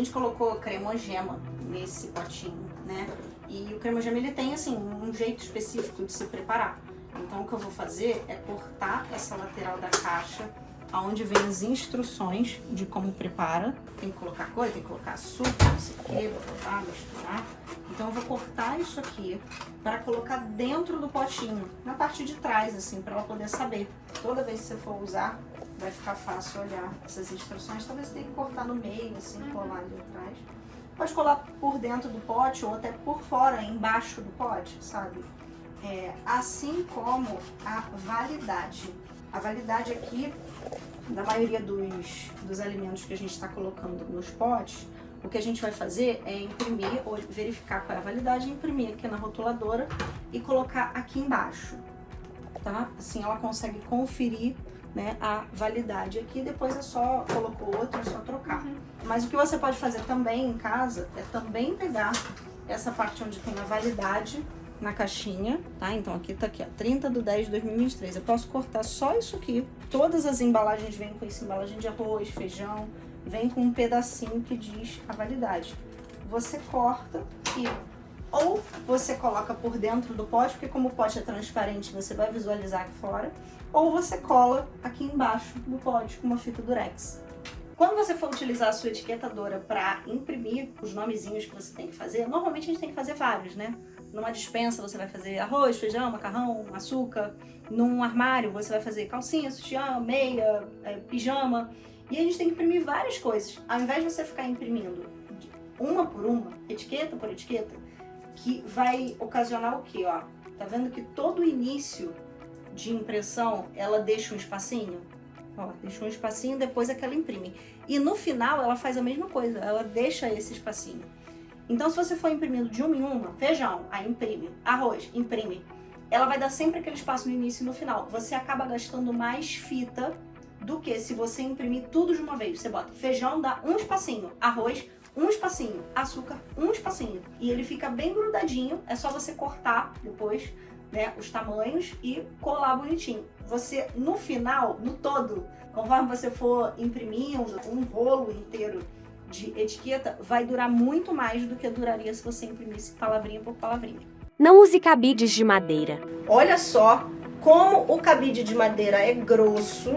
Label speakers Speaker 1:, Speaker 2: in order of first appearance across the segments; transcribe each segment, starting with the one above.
Speaker 1: gente colocou cremogema nesse potinho, né? E o cremogema ele tem assim um jeito específico de se preparar. Então o que eu vou fazer é cortar essa lateral da caixa onde vem as instruções de como prepara. Tem que colocar coisa, tem que colocar açúcar, não sei o que, botar, misturar. Então eu vou cortar isso aqui para colocar dentro do potinho, na parte de trás, assim, para ela poder saber. Toda vez que você for usar, vai ficar fácil olhar essas instruções. Talvez você tenha que cortar no meio, assim, colar ali atrás. Pode colar por dentro do pote ou até por fora, embaixo do pote, sabe? É, assim como a validade. A validade aqui, da maioria dos, dos alimentos que a gente está colocando nos potes, o que a gente vai fazer é imprimir, ou verificar qual é a validade, imprimir aqui na rotuladora e colocar aqui embaixo, tá? Assim ela consegue conferir né, a validade aqui, depois é só, colocou outro, é só trocar. Uhum. Mas o que você pode fazer também em casa é também pegar essa parte onde tem a validade na caixinha, tá? Então aqui tá aqui, ó, 30 de 10 de 2023. Eu posso cortar só isso aqui. Todas as embalagens vêm com essa embalagem de arroz, feijão, vem com um pedacinho que diz a validade. Você corta e ou você coloca por dentro do pote, porque como o pote é transparente, você vai visualizar aqui fora, ou você cola aqui embaixo do pote com uma fita durex. Quando você for utilizar a sua etiquetadora para imprimir os nomezinhos que você tem que fazer, normalmente a gente tem que fazer vários, né? Numa dispensa você vai fazer arroz, feijão, macarrão, açúcar. Num armário você vai fazer calcinha, sutiã, meia, é, pijama. E a gente tem que imprimir várias coisas. Ao invés de você ficar imprimindo uma por uma, etiqueta por etiqueta, que vai ocasionar o quê, ó? Tá vendo que todo início de impressão, ela deixa um espacinho? Ó, deixa um espacinho, depois é que ela imprime. E no final, ela faz a mesma coisa, ela deixa esse espacinho. Então, se você for imprimindo de uma em uma, feijão, aí imprime, arroz, imprime, ela vai dar sempre aquele espaço no início e no final. Você acaba gastando mais fita do que se você imprimir tudo de uma vez. Você bota feijão, dá um espacinho, arroz, um espacinho, açúcar, um espacinho. E ele fica bem grudadinho, é só você cortar depois né, os tamanhos e colar bonitinho. Você, no final, no todo, conforme você for imprimindo um rolo inteiro de etiqueta vai durar muito mais do que duraria se você imprimisse palavrinha por palavrinha.
Speaker 2: Não use cabides de madeira.
Speaker 1: Olha só como o cabide de madeira é grosso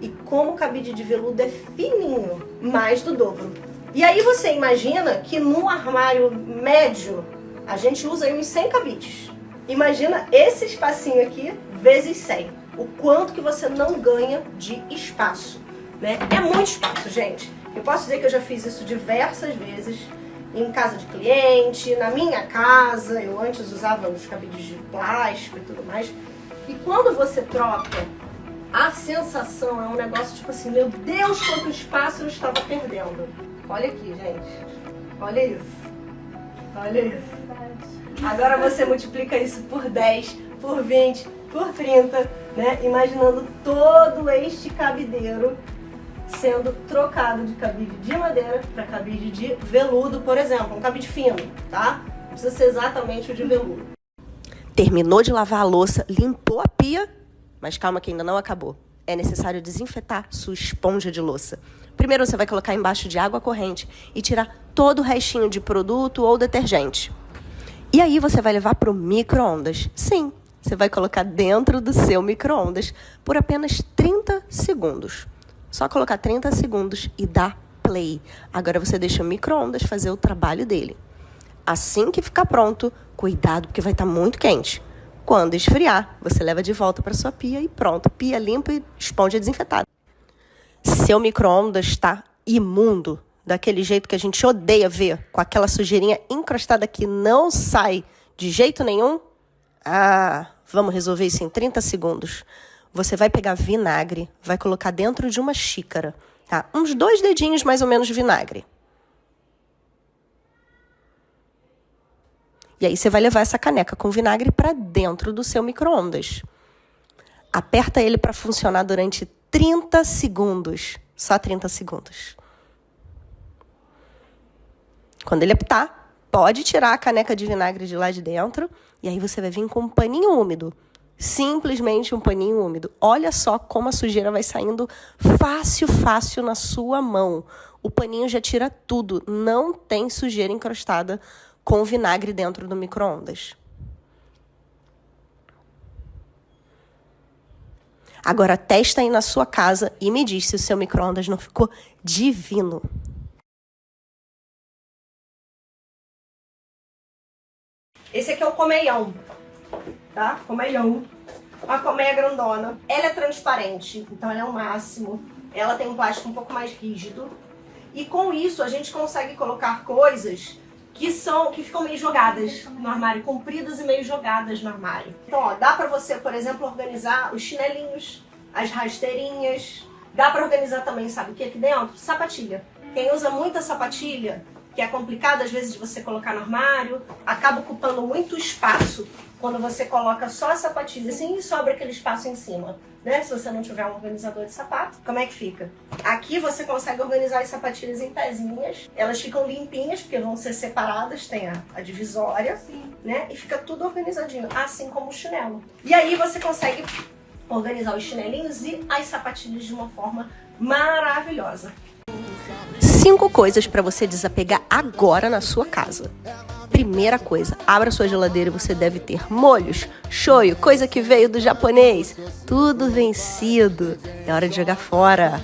Speaker 1: e como o cabide de veludo é fininho, mais do dobro. E aí você imagina que num armário médio a gente usa aí uns 100 cabides. Imagina esse espacinho aqui vezes 100. O quanto que você não ganha de espaço, né? É muito espaço, gente. Eu posso dizer que eu já fiz isso diversas vezes em casa de cliente, na minha casa, eu antes usava os cabides de plástico e tudo mais. E quando você troca, a sensação é um negócio tipo assim, meu Deus, quanto espaço eu estava perdendo. Olha aqui, gente. Olha isso. Olha isso. Agora você multiplica isso por 10, por 20, por 30, né? Imaginando todo este cabideiro sendo trocado de cabide de madeira para cabide de veludo, por exemplo, um cabide fino, tá? Não precisa ser exatamente o de veludo.
Speaker 2: Terminou de lavar a louça, limpou a pia, mas calma que ainda não acabou. É necessário desinfetar sua esponja de louça. Primeiro você vai colocar embaixo de água corrente e tirar todo o restinho de produto ou detergente. E aí você vai levar para o micro-ondas. Sim, você vai colocar dentro do seu micro-ondas por apenas 30 segundos. Só colocar 30 segundos e dar play. Agora você deixa o micro-ondas fazer o trabalho dele. Assim que ficar pronto, cuidado porque vai estar tá muito quente. Quando esfriar, você leva de volta para sua pia e pronto, pia limpa e esponja desinfetada. Seu micro-ondas está imundo, daquele jeito que a gente odeia ver, com aquela sujeirinha encrostada que não sai de jeito nenhum. Ah, vamos resolver isso em 30 segundos. Você vai pegar vinagre, vai colocar dentro de uma xícara, tá? Uns dois dedinhos mais ou menos de vinagre. E aí você vai levar essa caneca com vinagre para dentro do seu micro-ondas. Aperta ele para funcionar durante 30 segundos. Só 30 segundos. Quando ele apitar, pode tirar a caneca de vinagre de lá de dentro e aí você vai vir com um paninho úmido simplesmente um paninho úmido. Olha só como a sujeira vai saindo fácil, fácil na sua mão. O paninho já tira tudo, não tem sujeira encrostada com vinagre dentro do micro-ondas. Agora testa aí na sua casa e me diz se o seu micro-ondas não ficou divino. Esse aqui é o colmeião, tá? Colmeião. Uma colmeia grandona. Ela é transparente, então ela é o máximo. Ela tem um plástico um pouco mais rígido. E com isso a gente consegue colocar coisas que são que ficam meio jogadas no armário, compridas e meio jogadas no armário. Então, ó, dá para você, por exemplo, organizar os chinelinhos, as rasteirinhas. Dá para organizar também, sabe o que aqui dentro? Sapatilha. Quem usa muita sapatilha que é complicado às vezes de você colocar no armário, acaba ocupando muito espaço quando você coloca só a sapatilha assim e sobra aquele espaço em cima. Né? Se você não tiver um organizador de sapato, como é que fica? Aqui você consegue organizar as sapatilhas em pezinhas, elas ficam limpinhas porque vão ser separadas, tem a, a divisória, Sim. né? E fica tudo organizadinho, assim como o chinelo. E aí você consegue organizar os chinelinhos e as sapatilhas de uma forma maravilhosa. Cinco coisas para você desapegar agora na sua casa. Primeira coisa, abra sua geladeira e você deve ter molhos, shoyu, coisa que veio do japonês. Tudo vencido. É hora de jogar fora.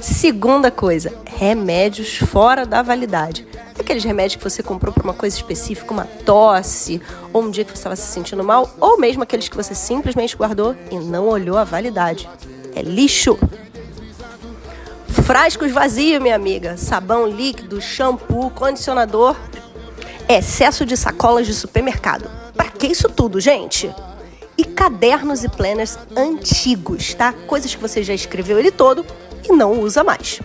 Speaker 2: Segunda coisa, remédios fora da validade. Aqueles remédios que você comprou para uma coisa específica, uma tosse, ou um dia que você estava se sentindo mal, ou mesmo aqueles que você simplesmente guardou e não olhou a validade. É lixo. Frascos vazios, minha amiga. Sabão líquido, shampoo, condicionador. Excesso de sacolas de supermercado. Para que isso tudo, gente? E cadernos e planners antigos, tá? Coisas que você já escreveu ele todo e não usa mais.